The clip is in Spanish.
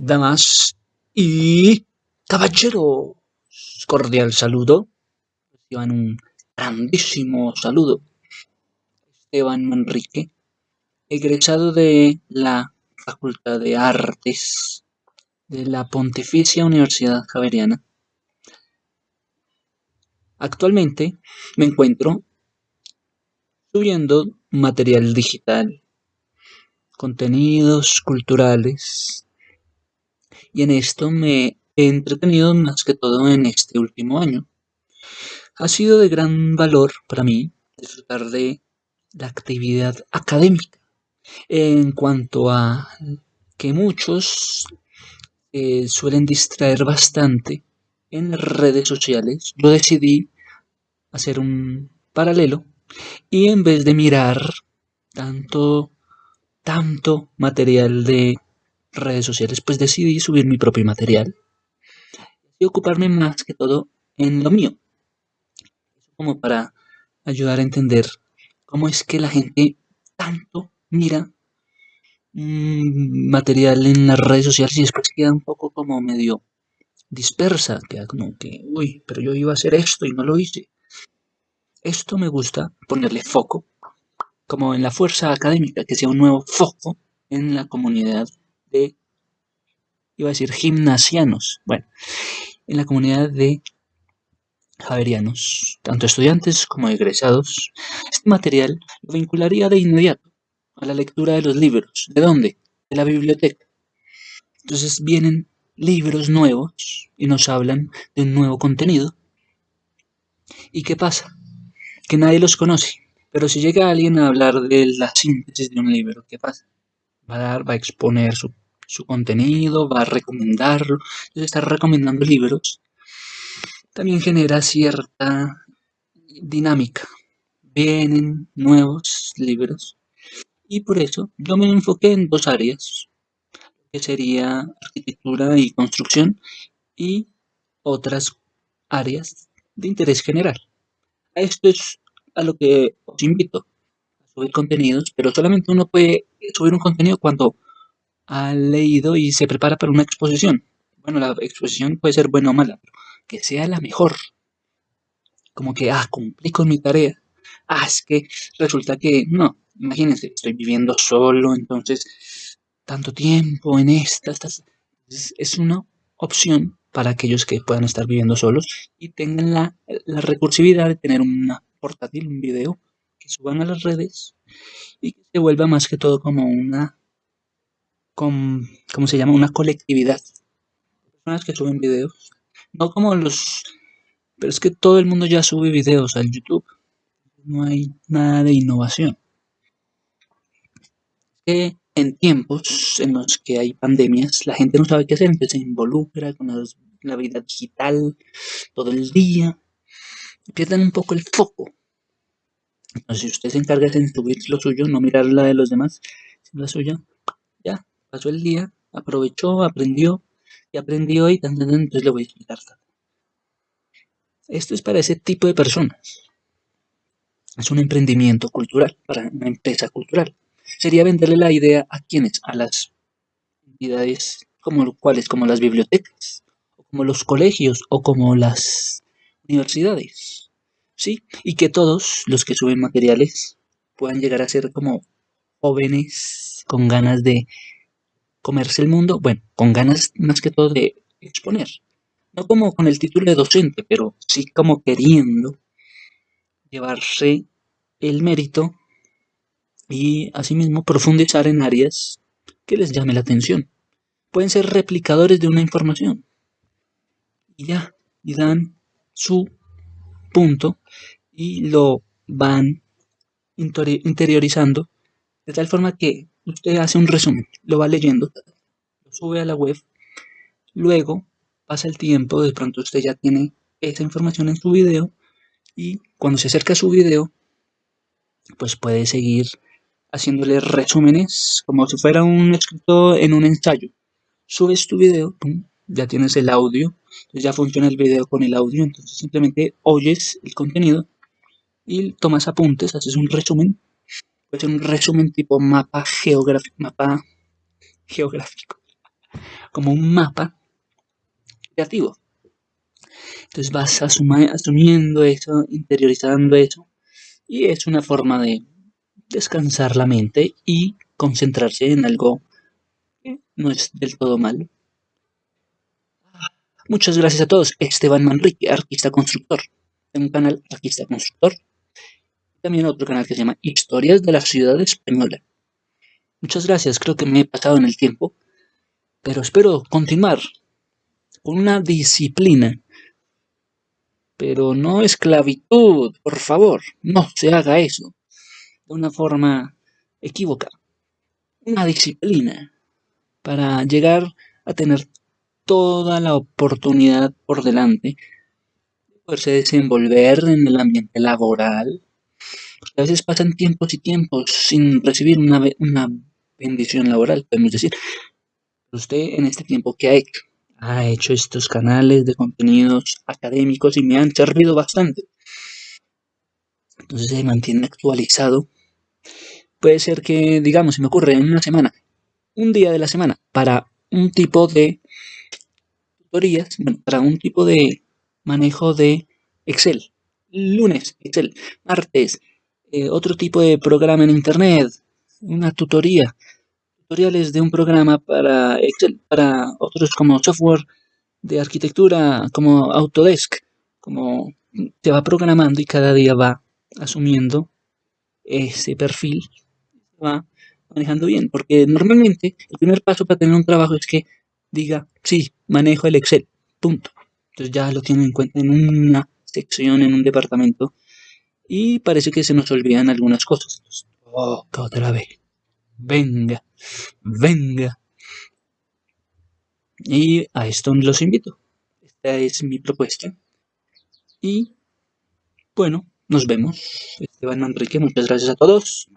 damas y caballeros. Cordial saludo. Reciban un grandísimo saludo. Esteban Manrique, egresado de la Facultad de Artes de la Pontificia Universidad Javeriana. Actualmente me encuentro subiendo material digital, contenidos culturales, y en esto me he entretenido más que todo en este último año. Ha sido de gran valor para mí disfrutar de la actividad académica en cuanto a que muchos eh, suelen distraer bastante en las redes sociales, yo decidí hacer un paralelo y en vez de mirar tanto, tanto material de redes sociales, pues decidí subir mi propio material y ocuparme más que todo en lo mío. Como para ayudar a entender cómo es que la gente tanto mira material en las redes sociales y después queda un poco como medio dispersa, queda como que, uy, pero yo iba a hacer esto y no lo hice. Esto me gusta ponerle foco, como en la fuerza académica, que sea un nuevo foco en la comunidad de, iba a decir, gimnasianos. Bueno, en la comunidad de javerianos, tanto estudiantes como egresados. Este material lo vincularía de inmediato a la lectura de los libros. ¿De dónde? De la biblioteca. Entonces vienen libros nuevos y nos hablan de un nuevo contenido. ¿Y qué pasa? Que nadie los conoce. Pero si llega alguien a hablar de la síntesis de un libro, ¿qué pasa? Va a dar, va a exponer su, su contenido, va a recomendarlo. Entonces está recomendando libros. También genera cierta dinámica. Vienen nuevos libros y por eso yo me enfoqué en dos áreas, que sería arquitectura y construcción y otras áreas de interés general. A esto es a lo que os invito, a subir contenidos, pero solamente uno puede subir un contenido cuando ha leído y se prepara para una exposición. Bueno, la exposición puede ser buena o mala, pero que sea la mejor. Como que, ah, cumplí con mi tarea. Ah, es que resulta que no, imagínense, estoy viviendo solo, entonces tanto tiempo en esta, es una opción para aquellos que puedan estar viviendo solos y tengan la, recursividad de tener una portátil, un video que suban a las redes y que se vuelva más que todo como una, como, ¿cómo se llama? Una colectividad. Personas que suben videos, no como los, pero es que todo el mundo ya sube videos al YouTube, no hay nada de innovación en tiempos en los que hay pandemias, la gente no sabe qué hacer, entonces se involucra con la vida digital todo el día, pierden un poco el foco. Entonces, si usted se encarga de subir lo suyo, no mirar la de los demás, sino la suya, ya, pasó el día, aprovechó, aprendió, y aprendió y entonces le voy a explicar. Esto es para ese tipo de personas. Es un emprendimiento cultural, para una empresa cultural sería venderle la idea a quienes, a las entidades como cuales, como las bibliotecas, como los colegios, o como las universidades, ¿sí? Y que todos los que suben materiales puedan llegar a ser como jóvenes con ganas de comerse el mundo, bueno, con ganas más que todo de exponer. No como con el título de docente, pero sí como queriendo llevarse el mérito y asimismo profundizar en áreas que les llame la atención. Pueden ser replicadores de una información. Y ya, y dan su punto y lo van interiorizando de tal forma que usted hace un resumen, lo va leyendo, lo sube a la web, luego pasa el tiempo, de pronto usted ya tiene esa información en su video y cuando se acerca a su video, pues puede seguir haciéndole resúmenes como si fuera un escrito en un ensayo. Subes tu video, ya tienes el audio, ya funciona el video con el audio, entonces simplemente oyes el contenido y tomas apuntes, haces un resumen. Puede ser un resumen tipo mapa geográfico, mapa geográfico, como un mapa creativo. Entonces vas asumiendo eso, interiorizando eso, y es una forma de descansar la mente y concentrarse en algo que no es del todo malo. Muchas gracias a todos. Esteban Manrique, artista constructor. Tengo un canal artista constructor. También otro canal que se llama Historias de la Ciudad Española. Muchas gracias, creo que me he pasado en el tiempo. Pero espero continuar con una disciplina. Pero no esclavitud, por favor. No se haga eso. De una forma equivocada. Una disciplina para llegar a tener toda la oportunidad por delante de poderse desenvolver en el ambiente laboral. Porque a veces pasan tiempos y tiempos sin recibir una, una bendición laboral, podemos decir. Usted en este tiempo que ha hecho, ha hecho estos canales de contenidos académicos y me han servido bastante. Entonces se mantiene actualizado. Puede ser que, digamos, se me ocurre en una semana, un día de la semana, para un tipo de para un tipo de manejo de Excel. Lunes, Excel. Martes, eh, otro tipo de programa en Internet. Una tutoría. Tutoriales de un programa para Excel, para otros como software de arquitectura, como Autodesk. Como se va programando y cada día va asumiendo ese perfil. va manejando bien. Porque normalmente el primer paso para tener un trabajo es que diga, sí, manejo el Excel, punto. Entonces ya lo tienen en cuenta en una sección, en un departamento. Y parece que se nos olvidan algunas cosas. oh, otra vez. Venga, venga. Y a esto los invito. Esta es mi propuesta. Y bueno, nos vemos. Esteban Manrique, muchas gracias a todos.